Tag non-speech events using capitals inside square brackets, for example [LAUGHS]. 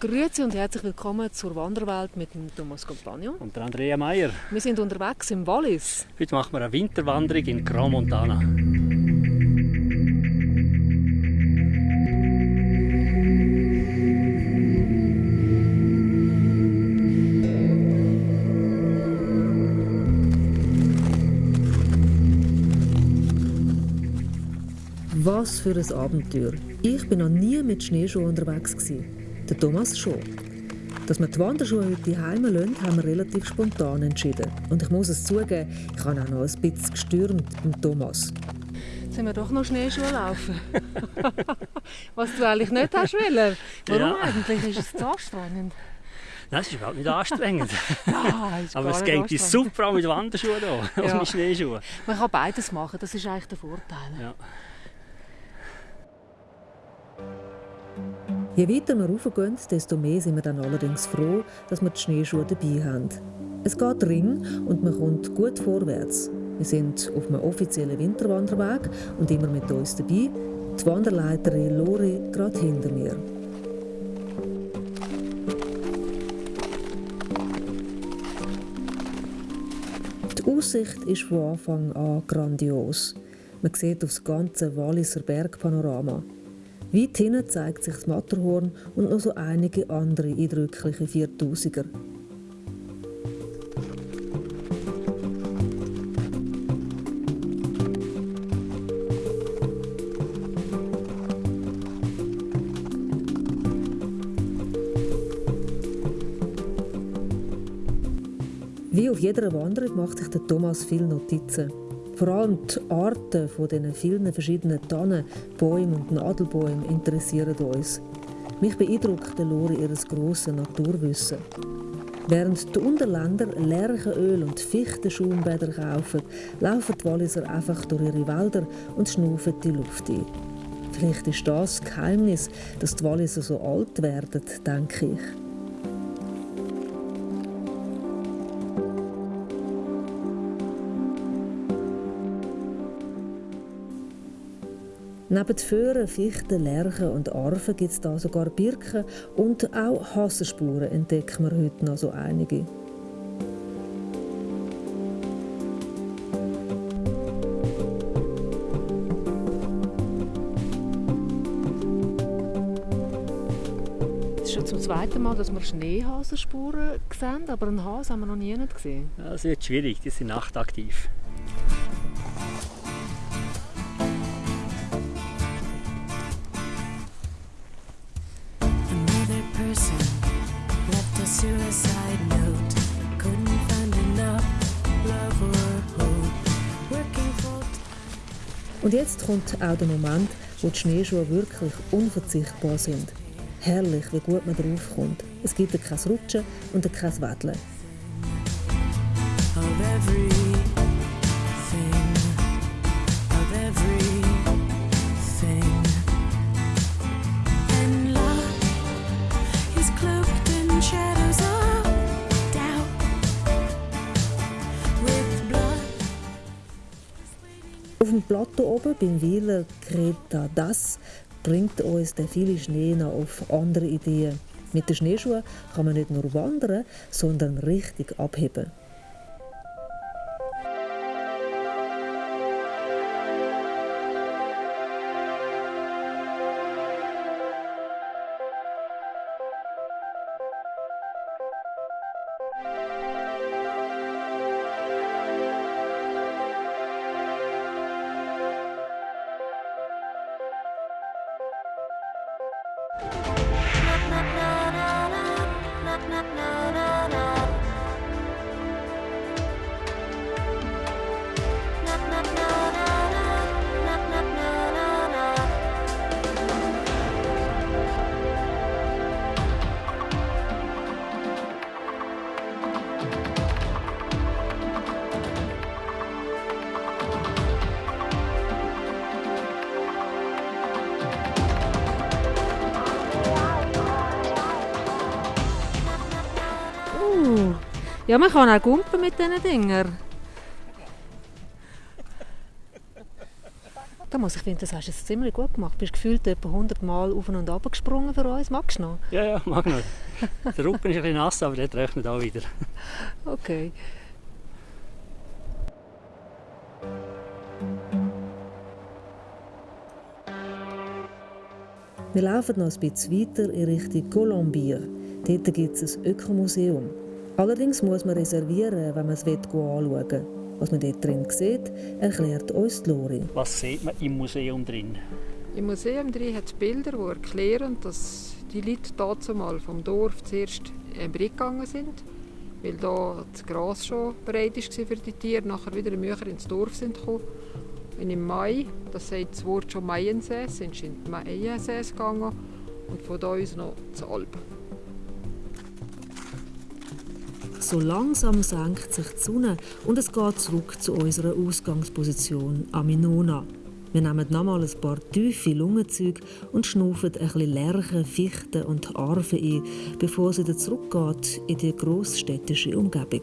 Grüezi und herzlich willkommen zur Wanderwelt mit dem Thomas Compagno. Und der Andrea Meier. Wir sind unterwegs im Wallis. Heute machen wir eine Winterwanderung in Grand Montana. Was für ein Abenteuer. Ich bin noch nie mit Schneeschuhen unterwegs. Gewesen. Der Thomas schon. Dass wir die Wanderschuhe heute heim lassen, haben wir relativ spontan entschieden. Und ich muss es zugeben, ich habe auch noch ein bisschen gestürmt beim Thomas. Jetzt sind wir doch noch Schneeschuhe laufen. [LAUGHS] Was du eigentlich nicht hast wollen. Warum ja. eigentlich? Ist es zu anstrengend? Nein, es ist überhaupt nicht anstrengend. [LAUGHS] ja, Aber es geht super auch mit Wanderschuhen hier, ja. mit Schneeschuhen. Man kann beides machen, das ist eigentlich der Vorteil. Ja. Je weiter wir raufgehen, desto mehr sind wir dann allerdings froh, dass wir die Schneeschuhe dabei haben. Es geht ring und man kommt gut vorwärts. Wir sind auf einem offiziellen Winterwanderweg und immer mit uns dabei. Die Wanderleiterin Lori gerade hinter mir. Die Aussicht ist von Anfang an grandios. Man sieht auf das ganze Walliser Bergpanorama. Weit hinten zeigt sich das Matterhorn und noch so einige andere eindrückliche Viertausiger. Wie auf jeder Wanderung macht sich der Thomas viele Notizen. Vor allem die Arten von diesen vielen verschiedenen Tannen, Bäumen und Nadelbäumen interessieren uns. Mich beeindruckt Lore ihres grossen Naturwissen. Während die Unterländer Lärchenöl und Fichtenschaumbäder kaufen, laufen die Walliser einfach durch ihre Wälder und schnaufen die Luft ein. Vielleicht ist das das Geheimnis, dass die Walliser so alt werden, denke ich. Neben Föhren, Fichten, Lärchen und Arven gibt es da sogar Birken und auch Hassenspuren entdecken wir heute noch so einige. Es ist schon zum zweiten Mal, dass wir Schneehasenspuren sehen, aber einen Hase haben wir noch nie gesehen. Ja, das wird schwierig, die sind nachtaktiv. Und jetzt kommt auch der Moment, wo die Schneeschuhe wirklich unverzichtbar sind. Herrlich, wie gut man draufkommt. Es gibt kein Rutschen und kein Wedeln. Dem Plateau oben, beim Wieler Greta Das, bringt uns der viele Schnee noch auf andere Ideen. Mit den Schneeschuhen kann man nicht nur wandern, sondern richtig abheben. Ja, man kann auch gumpen mit diesen Dingern. sagen muss, ich finde, das hast du jetzt ziemlich gut gemacht. Du bist gefühlt etwa 100 Mal auf und ab gesprungen für uns. Magst du noch? Ja, ja, mag noch. Der Rücken ist ein bisschen nass, aber der rechnet auch wieder. Okay. Wir laufen noch ein bisschen weiter in Richtung Colombier. Dort gibt es ein Ökomuseum. Allerdings muss man reservieren, wenn man es anschauen will. Was man dort drin sieht, erklärt uns Lori. Was sieht man im Museum drin? Im Museum drin hat es Bilder, die erklären, dass die Leute dazu vom Dorf zuerst im Brick gegangen sind, weil da das Gras schon bereit war für die Tiere, nachher wieder Mücher ins Dorf sind gekommen. Und im Mai, das sagt das Wort schon Maiensee, sind sie in die Maiensee gegangen und von da aus noch zu Alpen. So langsam senkt sich die Sonne und es geht zurück zu unserer Ausgangsposition Aminona. Wir nehmen nochmal ein paar tiefe Lungenzüge und schnaufen ein bisschen Lärchen, Fichten und Arven ein, bevor es wieder zurückgeht in die grossstädtische Umgebung.